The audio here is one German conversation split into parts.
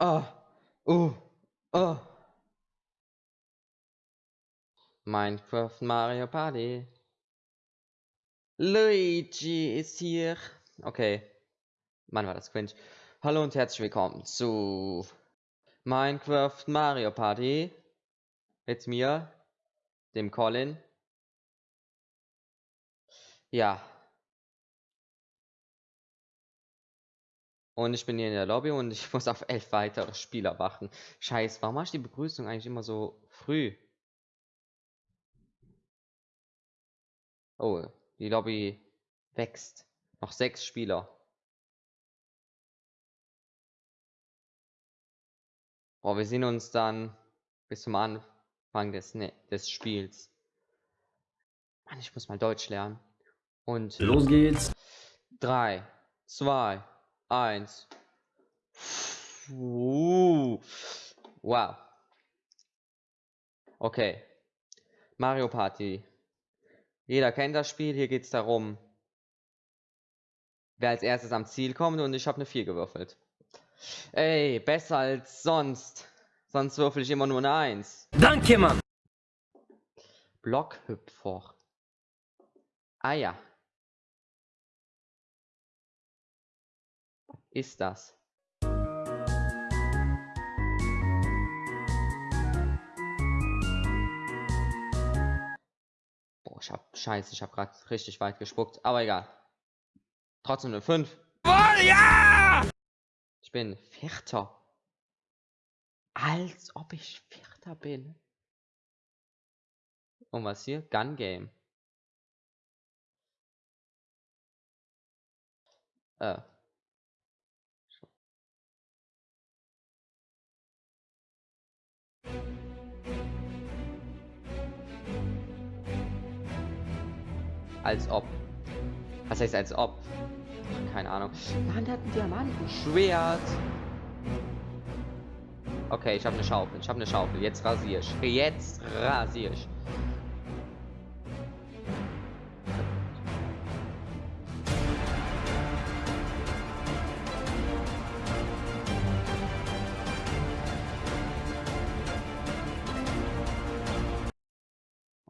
Oh. Ah. Oh. Oh. Minecraft Mario Party. Luigi ist hier. Okay. Mann, war das cringe. Hallo und herzlich willkommen zu Minecraft Mario Party. Mit mir, dem Colin. Ja. Und ich bin hier in der Lobby und ich muss auf elf weitere Spieler warten. Scheiß, warum mache ich die Begrüßung eigentlich immer so früh? Oh, die Lobby wächst. Noch sechs Spieler. Oh, wir sehen uns dann bis zum Anfang des, ne des Spiels. Mann, ich muss mal Deutsch lernen. Und los geht's. 3, 2, 1. Uh, wow. Okay. Mario Party. Jeder kennt das Spiel. Hier geht es darum, wer als erstes am Ziel kommt. Und ich habe eine 4 gewürfelt. Ey, besser als sonst. Sonst würfel ich immer nur eine 1. Danke, Mann. Blockhüpfer. Ah ja. Ist das? Boah, ich hab Scheiße, ich hab gerade richtig weit gespuckt, aber egal. Trotzdem eine 5. Oh, ja! Ich bin Vierter. Als ob ich Vierter bin. Und was hier? Gun Game. Äh. Als ob. Was heißt als ob? Keine Ahnung. Der hat ein Diamantenschwert. Okay, ich habe eine Schaufel. Ich habe eine Schaufel. Jetzt rasiere ich. Jetzt rasiere ich.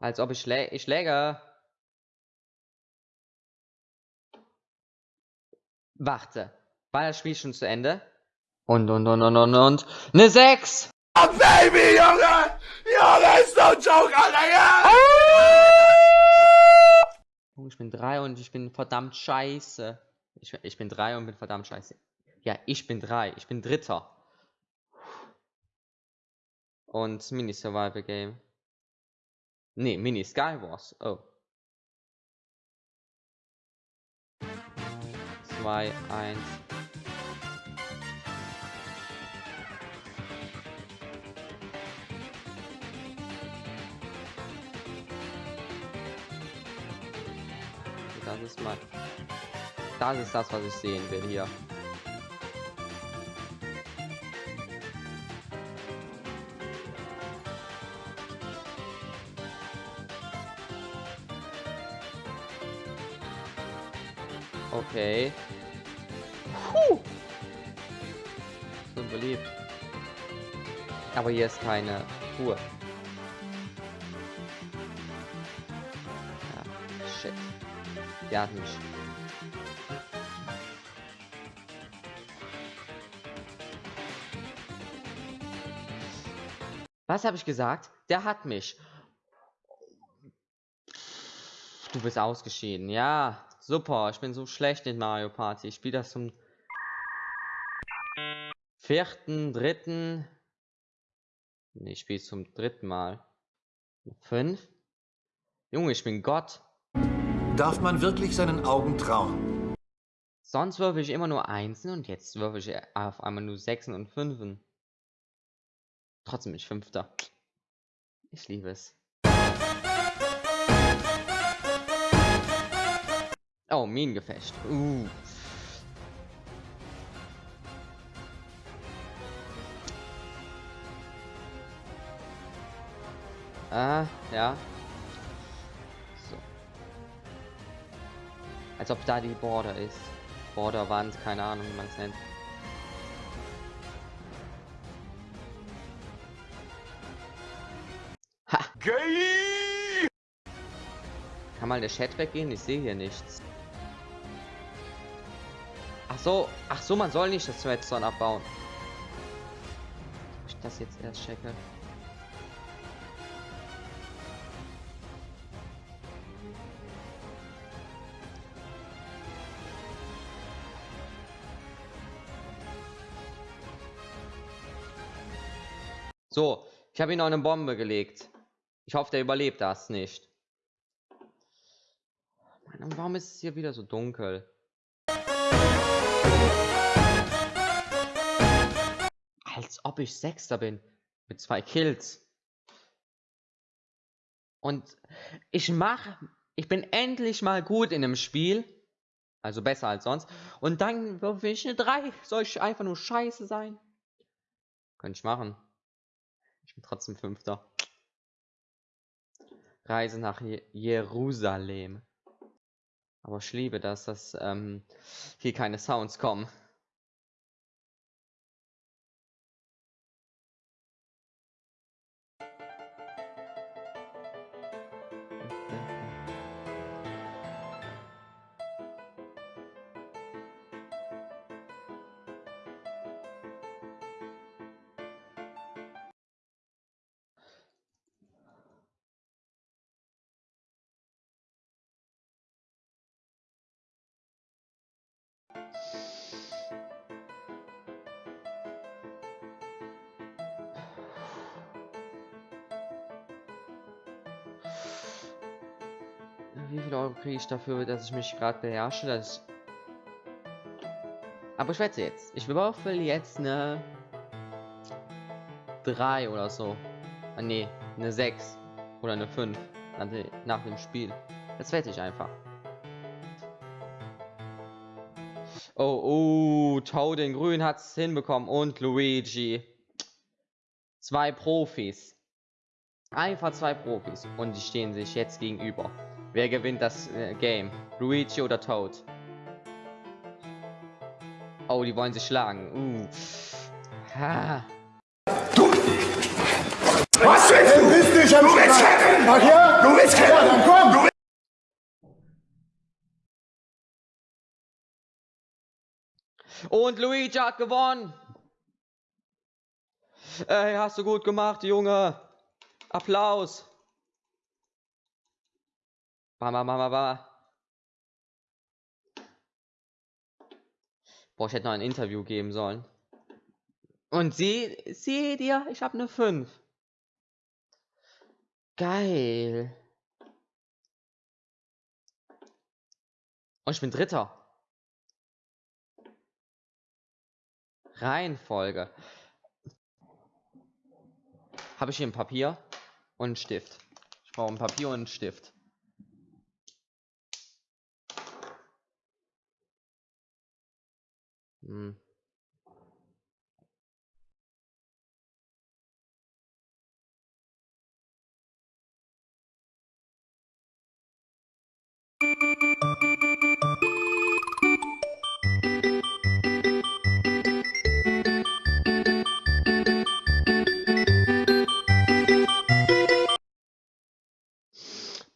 Als ob ich, schlä ich schläge. Warte. War das Spiel schon zu Ende? Und, und, und, und, und, und. Eine 6! Oh, Baby, Junge! Junge, ist no joke, Alter, ja! Ich bin 3 und ich bin verdammt scheiße. Ich, ich bin 3 und bin verdammt scheiße. Ja, ich bin 3. Ich bin Dritter. Und Mini Survival Game. Nee, Mini Skywars. Oh. 2, 1. Das ist mal. Das ist das, was ich sehen will hier. Okay. Puh. So beliebt. Aber hier ist keine Ruhe. Ja, shit. Der hat mich. Was habe ich gesagt? Der hat mich. Du bist ausgeschieden. Ja, super. Ich bin so schlecht in Mario Party. Ich spiele das zum vierten, dritten. Nee, ich spiele zum dritten Mal. Fünf. Junge, ich bin Gott. Darf man wirklich seinen Augen trauen? Sonst würfel ich immer nur Einsen und jetzt würfel ich auf einmal nur Sechsen und Fünfen. Trotzdem bin ich Fünfter. Ich liebe es. Oh, Minengefecht. Uh. Ah, ja. So. Als ob da die Border ist. Borderwand, keine Ahnung, wie man es nennt. Ha! Geil! Kann mal der Chat weggehen? Ich sehe hier nichts. Ach so, ach so, man soll nicht das Redstone abbauen. Ich das jetzt erst checke. So, ich habe ihn noch eine Bombe gelegt. Ich hoffe, der überlebt das nicht. Warum ist es hier wieder so dunkel? Als ob ich Sechster bin. Mit zwei Kills. Und ich mache, ich bin endlich mal gut in einem Spiel. Also besser als sonst. Und dann würfe ich eine 3. Soll ich einfach nur scheiße sein? Könnte ich machen. Ich bin trotzdem Fünfter. Reise nach Je Jerusalem. Aber ich liebe das, dass ähm, hier keine Sounds kommen. Wie viel Euro kriege ich dafür, dass ich mich gerade beherrsche? Dass. Aber ich wette jetzt. Ich würfel jetzt eine 3 oder so. Ah, nee, eine 6 oder eine 5 nach, de nach dem Spiel. Das wette ich einfach. Oh, oh, Toad in Grün hat es hinbekommen und Luigi. Zwei Profis. Einfach zwei Profis. Und die stehen sich jetzt gegenüber. Wer gewinnt das äh, Game? Luigi oder Toad? Oh, die wollen sich schlagen. Uh. Ha. Was willst du? Bist du schon Du willst kämpfen! Ach ja? Du willst kämpfen! Ja, dann komm! Du willst Und Luigi hat gewonnen. Ey, hast du gut gemacht, Junge. Applaus. Ba, ba, ba, ba, ba. Boah, ich hätte noch ein Interview geben sollen. Und sie, seht ihr, ich habe eine 5. Geil. Und ich bin Dritter. Reihenfolge. Habe ich hier ein Papier und einen Stift. Ich brauche ein Papier und einen Stift. Hm.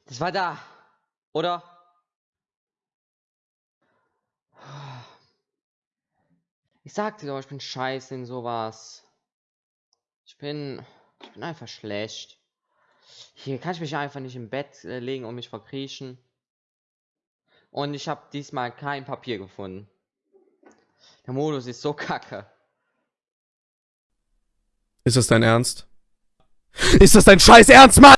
Das war da, oder? Ich sagte doch, ich bin scheiße in sowas. Ich bin, ich bin einfach schlecht. Hier kann ich mich einfach nicht im Bett äh, legen und mich verkriechen. Und ich habe diesmal kein Papier gefunden. Der Modus ist so kacke. Ist das dein Ernst? Ist das dein scheiß Ernst, Mann?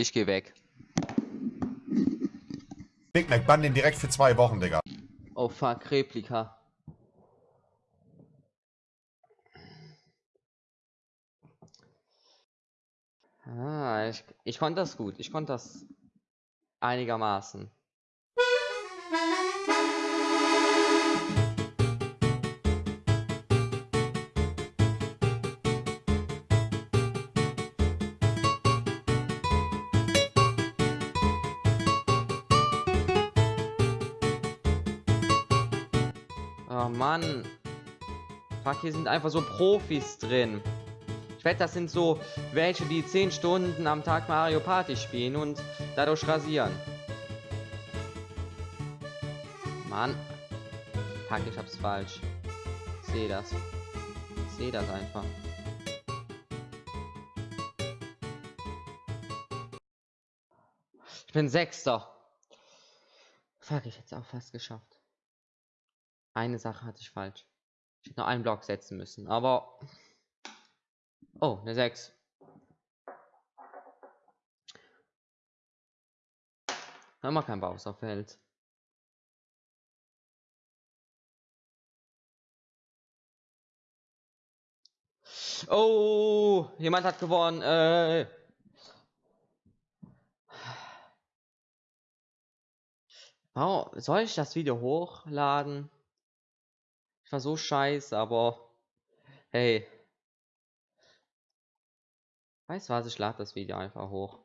Ich gehe weg. Big Mac, bann den direkt für zwei Wochen, Digga. Oh fuck, Replika. Ah, ich, ich konnte das gut. Ich konnte das einigermaßen. Mann. Fuck, hier sind einfach so Profis drin. Ich wette, das sind so welche, die 10 Stunden am Tag Mario Party spielen und dadurch rasieren. Mann. Fuck, ich hab's falsch. Ich sehe das. Ich sehe das einfach. Ich bin Sechster. Fuck, ich hätte es auch fast geschafft. Eine Sache hatte ich falsch. Ich hätte noch einen Block setzen müssen, aber... Oh, eine 6. Haben wir kein Bowser-Feld. Oh, jemand hat gewonnen. Äh. Oh, soll ich das Video hochladen? War so scheiße, aber hey. Weißt du was, ich lade das Video einfach hoch.